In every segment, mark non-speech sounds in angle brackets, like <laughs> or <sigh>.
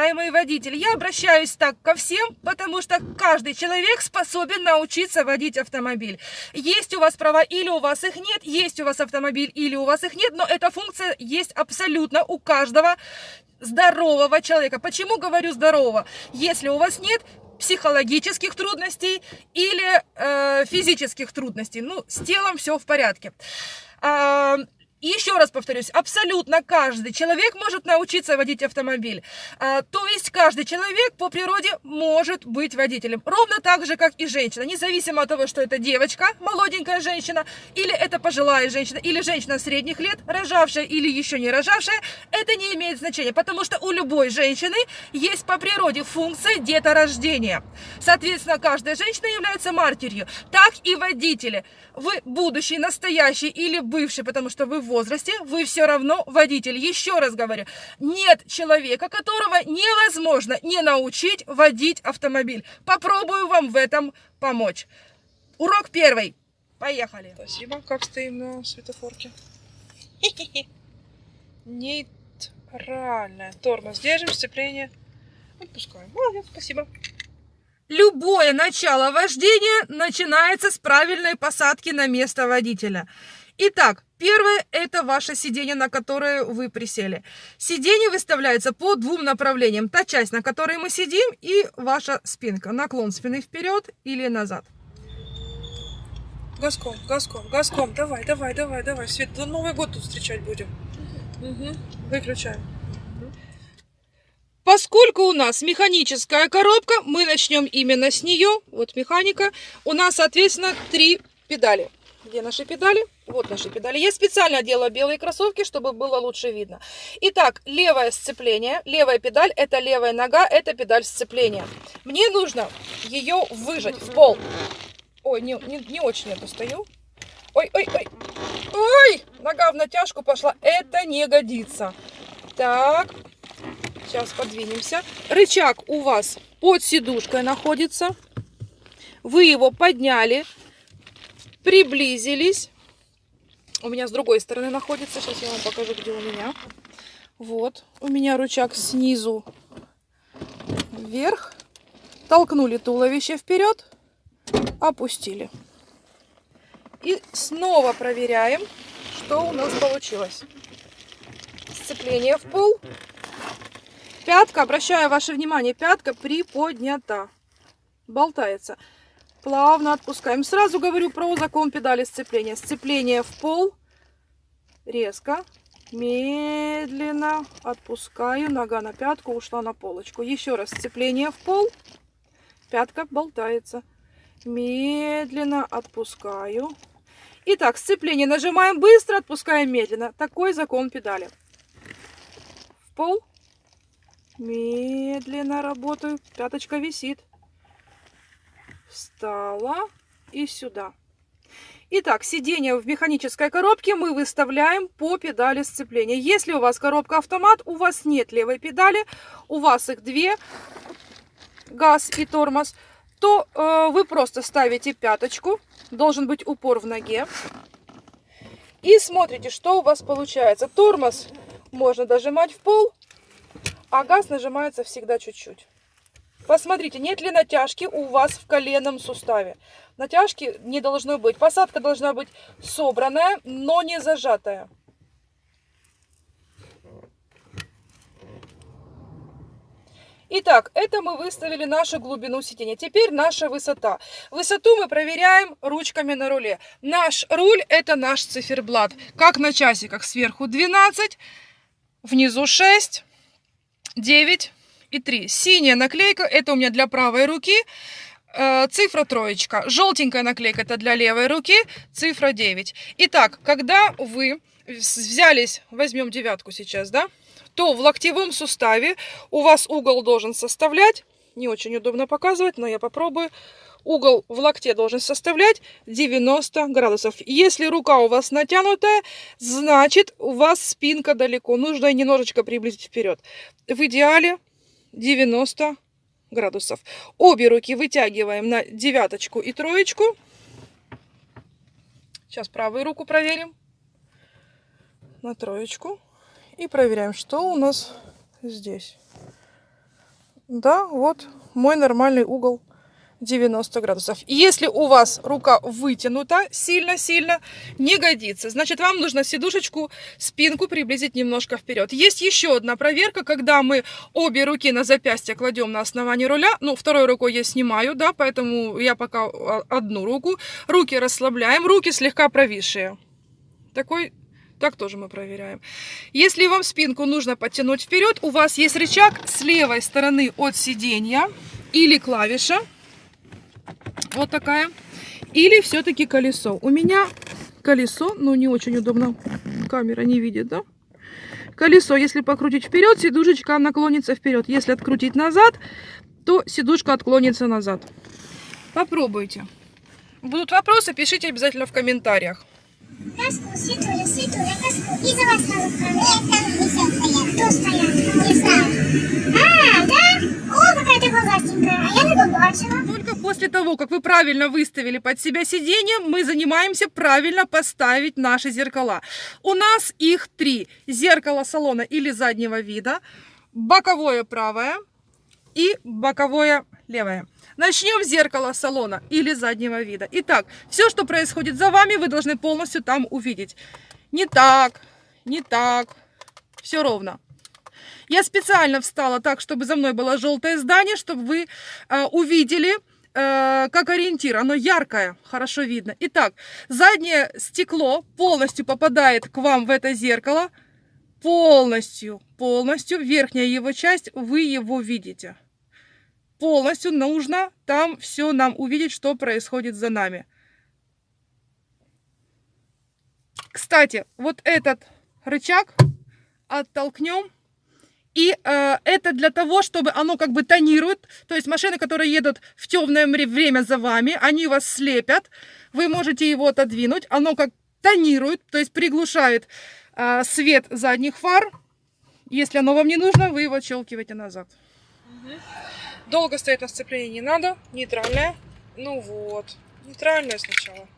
уважаемые водители, я обращаюсь так ко всем, потому что каждый человек способен научиться водить автомобиль. Есть у вас права или у вас их нет, есть у вас автомобиль или у вас их нет, но эта функция есть абсолютно у каждого здорового человека. Почему говорю здорового? Если у вас нет психологических трудностей или э, физических трудностей, ну, с телом все в порядке. И еще раз повторюсь, абсолютно каждый человек может научиться водить автомобиль. А, то есть каждый человек по природе может быть водителем. Ровно так же, как и женщина. Независимо от того, что это девочка, молоденькая женщина, или это пожилая женщина, или женщина средних лет, рожавшая или еще не рожавшая, это не имеет значения. Потому что у любой женщины есть по природе функция деторождения. Соответственно, каждая женщина является матерью. Так и водители. Вы будущий, настоящий или бывший, потому что вы возрасте, вы все равно водитель. Еще раз говорю, нет человека, которого невозможно не научить водить автомобиль. Попробую вам в этом помочь. Урок первый. Поехали. Спасибо. Как стоим на светофорке? <laughs> Нейтральная. Тормоз держим, сцепление. Отпускаем. Молодец, спасибо. Любое начало вождения начинается с правильной посадки на место водителя. Итак, первое – это ваше сиденье, на которое вы присели. Сиденье выставляется по двум направлениям. Та часть, на которой мы сидим, и ваша спинка. Наклон спины вперед или назад. Газком, газком, газком. Давай, давай, давай, давай. Свет, до Новый год тут встречать будем. Угу. Выключаем. Поскольку у нас механическая коробка, мы начнем именно с нее. Вот механика. У нас, соответственно, три педали. Где наши педали? Вот наши педали. Я специально одела белые кроссовки, чтобы было лучше видно. Итак, левое сцепление, левая педаль, это левая нога, это педаль сцепления. Мне нужно ее выжать в пол. Ой, не, не, не очень я достаю. Ой, ой, ой. Ой, нога в натяжку пошла. Это не годится. Так, сейчас подвинемся. Рычаг у вас под сидушкой находится. Вы его подняли, приблизились. У меня с другой стороны находится. Сейчас я вам покажу, где у меня. Вот. У меня рычаг снизу вверх. Толкнули туловище вперед. Опустили. И снова проверяем, что у нас получилось. Сцепление в пол. Пятка, обращаю ваше внимание, пятка приподнята. Болтается. Плавно отпускаем. Сразу говорю про закон педали сцепления. Сцепление в пол. Резко. Медленно отпускаю. Нога на пятку ушла на полочку. Еще раз. Сцепление в пол. Пятка болтается. Медленно отпускаю. Итак, сцепление нажимаем быстро, отпускаем медленно. Такой закон педали. В пол. Медленно работаю. Пяточка висит встала и сюда. Итак, сиденье в механической коробке мы выставляем по педали сцепления. Если у вас коробка автомат, у вас нет левой педали, у вас их две, газ и тормоз, то э, вы просто ставите пяточку, должен быть упор в ноге. И смотрите, что у вас получается. Тормоз можно дожимать в пол, а газ нажимается всегда чуть-чуть. Посмотрите, нет ли натяжки у вас в коленном суставе. Натяжки не должно быть. Посадка должна быть собранная, но не зажатая. Итак, это мы выставили нашу глубину сидения. Теперь наша высота. Высоту мы проверяем ручками на руле. Наш руль это наш циферблат. Как на часиках сверху 12, внизу 6, 9, и 3. Синяя наклейка, это у меня для правой руки, э, цифра троечка. Желтенькая наклейка, это для левой руки, цифра 9. Итак, когда вы взялись, возьмем девятку сейчас, да, то в локтевом суставе у вас угол должен составлять, не очень удобно показывать, но я попробую, угол в локте должен составлять 90 градусов. Если рука у вас натянутая, значит у вас спинка далеко. Нужно немножечко приблизить вперед. В идеале 90 градусов. Обе руки вытягиваем на девяточку и троечку. Сейчас правую руку проверим. На троечку. И проверяем, что у нас здесь. Да, вот мой нормальный угол 90 градусов. Если у вас рука вытянута сильно-сильно, не годится. Значит, вам нужно сидушечку, спинку приблизить немножко вперед. Есть еще одна проверка, когда мы обе руки на запястье кладем на основании руля. Ну, второй рукой я снимаю, да, поэтому я пока а, одну руку. Руки расслабляем, руки слегка провисшие. Такой так тоже мы проверяем. Если вам спинку нужно подтянуть вперед, у вас есть рычаг с левой стороны от сиденья или клавиша. Вот такая. Или все-таки колесо. У меня колесо, но не очень удобно. Камера не видит, да? Колесо, если покрутить вперед, сидушечка наклонится вперед. Если открутить назад, то сидушка отклонится назад. Попробуйте. Будут вопросы, пишите обязательно в комментариях. Каску, ситуля, ситуля, каску. И за вас сразу стоять. Кто стоят? Не знаю. А, да? О, какая ты глазастенькая. А я не побачила. Только после того, как вы правильно выставили под себя сиденье, мы занимаемся правильно поставить наши зеркала. У нас их три. Зеркало салона или заднего вида, боковое правое и боковое левое. Начнем с зеркала салона или заднего вида. Итак, все, что происходит за вами, вы должны полностью там увидеть. Не так, не так, все ровно. Я специально встала так, чтобы за мной было желтое здание, чтобы вы э, увидели, э, как ориентир. Оно яркое, хорошо видно. Итак, заднее стекло полностью попадает к вам в это зеркало. Полностью, полностью. Верхняя его часть, вы его видите полностью нужно там все нам увидеть, что происходит за нами. Кстати, вот этот рычаг оттолкнем. И э, это для того, чтобы оно как бы тонирует. То есть машины, которые едут в темное время за вами, они вас слепят. Вы можете его отодвинуть. Оно как тонирует, то есть приглушает э, свет задних фар. Если оно вам не нужно, вы его отщелкиваете назад. Угу. Долго стоять на сцеплении не надо. Нейтральная. Ну вот. Нейтральная сначала.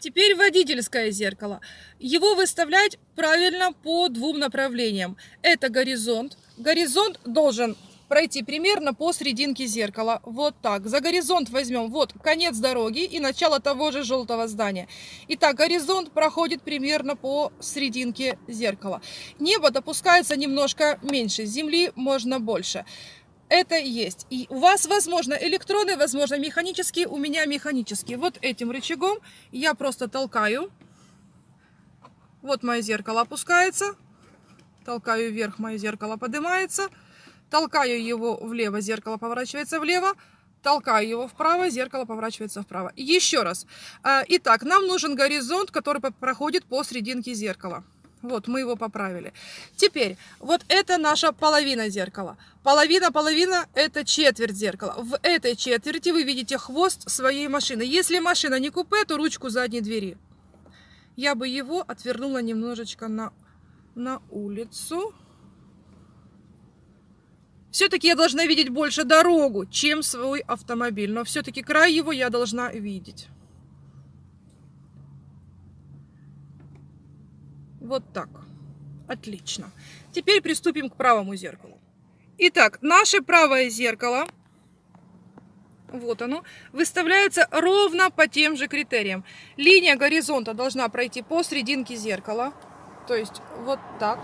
Теперь водительское зеркало. Его выставлять правильно по двум направлениям. Это горизонт. Горизонт должен пройти примерно по серединке зеркала. Вот так. За горизонт возьмем вот конец дороги и начало того же желтого здания. Итак, горизонт проходит примерно по серединке зеркала. Небо допускается немножко меньше, земли можно больше это есть. И у вас, возможно, электроны, возможно, механические, у меня механические. Вот этим рычагом я просто толкаю. Вот мое зеркало опускается. Толкаю вверх, мое зеркало поднимается. Толкаю его влево, зеркало поворачивается влево. Толкаю его вправо, зеркало поворачивается вправо. Еще раз. А, итак, нам нужен горизонт, который проходит по серединке зеркала. Вот, мы его поправили. Теперь, вот это наша половина зеркала. Половина-половина – это четверть зеркала. В этой четверти вы видите хвост своей машины. Если машина не купе, то ручку задней двери. Я бы его отвернула немножечко на, на улицу. Все-таки я должна видеть больше дорогу, чем свой автомобиль. Но все-таки край его я должна видеть. Вот так. Отлично. Теперь приступим к правому зеркалу. Итак, наше правое зеркало, вот оно, выставляется ровно по тем же критериям. Линия горизонта должна пройти по серединке зеркала. То есть вот так.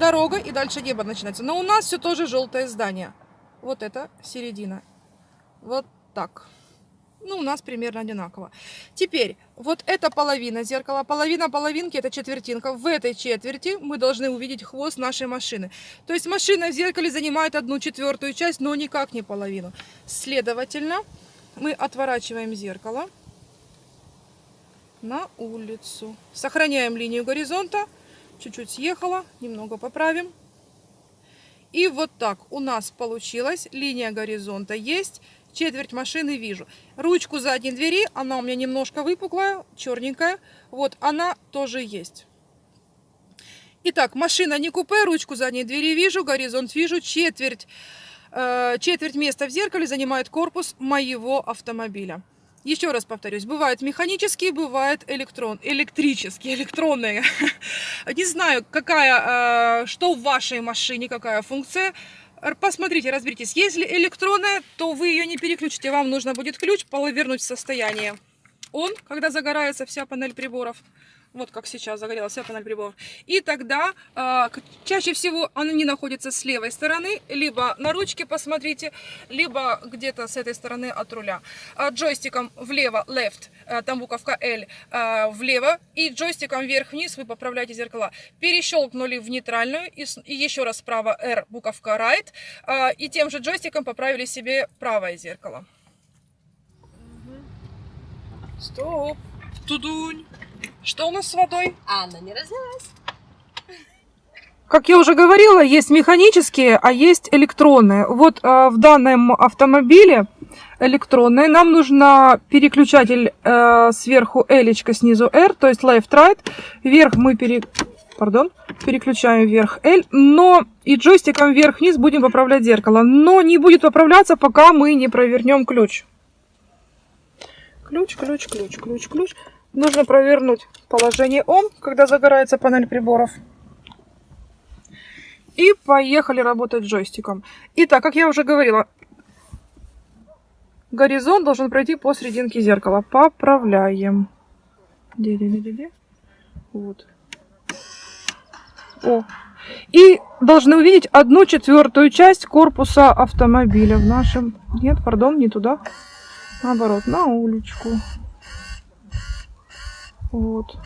Дорога и дальше небо начинается. Но у нас все тоже желтое здание. Вот это середина. Вот так ну, у нас примерно одинаково. Теперь, вот эта половина зеркала, половина половинки, это четвертинка. В этой четверти мы должны увидеть хвост нашей машины. То есть машина в зеркале занимает одну четвертую часть, но никак не половину. Следовательно, мы отворачиваем зеркало на улицу. Сохраняем линию горизонта. Чуть-чуть съехала, немного поправим. И вот так у нас получилась линия горизонта есть четверть машины вижу. Ручку задней двери, она у меня немножко выпуклая, черненькая. Вот, она тоже есть. Итак, машина не купе, ручку задней двери вижу, горизонт вижу, четверть, э, четверть места в зеркале занимает корпус моего автомобиля. Еще раз повторюсь, бывают механические, бывают электрон, электрические, электронные. <laughs> Не знаю, какая, э, что в вашей машине, какая функция. Посмотрите, разберитесь. Если электронная, то вы ее не переключите. Вам нужно будет ключ повернуть в состояние. Он, когда загорается вся панель приборов, вот как сейчас загорелась вся панель приборов, и тогда к- чаще всего они находятся с левой стороны, либо на ручке, посмотрите, либо где-то с этой стороны от руля. А, джойстиком влево, left, там буковка L, а, влево, и джойстиком вверх-вниз вы поправляете зеркала. Перещелкнули в нейтральную, и еще раз справа R, буковка right, а, и тем же джойстиком поправили себе правое зеркало. Стоп. Тудунь. Что у нас с водой? Анна не разлилась. Как я уже говорила, есть механические, а есть электронные. Вот э, в данном автомобиле электронные. Нам нужно переключатель э, сверху L, снизу R, то есть left-right. Вверх мы пере... Пардон, переключаем вверх L, но и джойстиком вверх-вниз будем поправлять зеркало. Но не будет поправляться, пока мы не провернем ключ. Ключ, ключ, ключ, ключ, ключ. Нужно провернуть положение ON, когда загорается панель приборов. И поехали работать джойстиком. Итак, как я уже говорила, горизонт должен пройти по серединке зеркала. Поправляем. Де-де-де-де-де. Вот. О. И должны увидеть одну четвертую часть корпуса автомобиля в нашем... Нет, пардон, не туда. Наоборот, на уличку. Вот.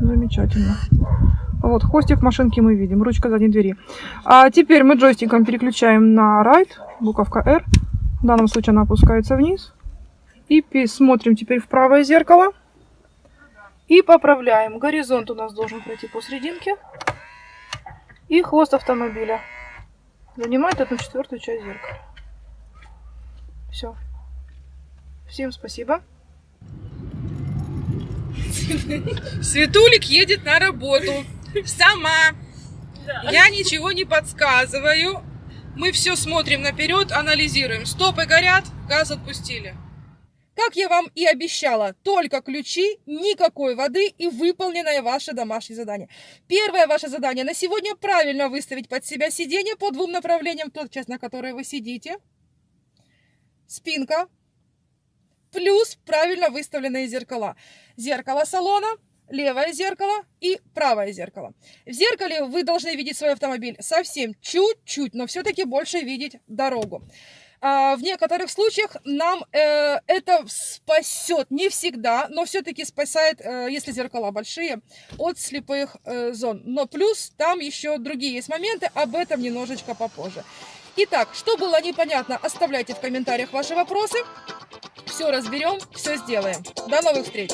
Замечательно. Вот, хвостик машинки мы видим, ручка задней двери. А теперь мы джойстиком переключаем на right, буковка R. В данном случае она опускается вниз. И смотрим теперь в правое зеркало. И поправляем. Горизонт у нас должен пройти посерединке. И хвост автомобиля занимает одну четвертую часть зеркала. Все. Всем спасибо. Светулик едет на работу. Сама. Я ничего не подсказываю. Мы все смотрим наперед, анализируем. Стопы горят, газ отпустили. Как я вам и обещала, только ключи, никакой воды и выполненное ваше домашнее задание. Первое ваше задание на сегодня правильно выставить под себя сиденье по двум направлениям, тот часть, на которой вы сидите. Спинка. Плюс правильно выставленные зеркала. Зеркало салона, левое зеркало и правое зеркало. В зеркале вы должны видеть свой автомобиль совсем чуть-чуть, но все-таки больше видеть дорогу. А, В некоторых случаях нам э, это спасет, не всегда, но все-таки спасает, э, если зеркала большие, от слепых э, зон. Но плюс там еще другие есть моменты, об этом немножечко попозже. Итак, что было непонятно, оставляйте в комментариях ваши вопросы. Все разберем, все сделаем. До новых встреч!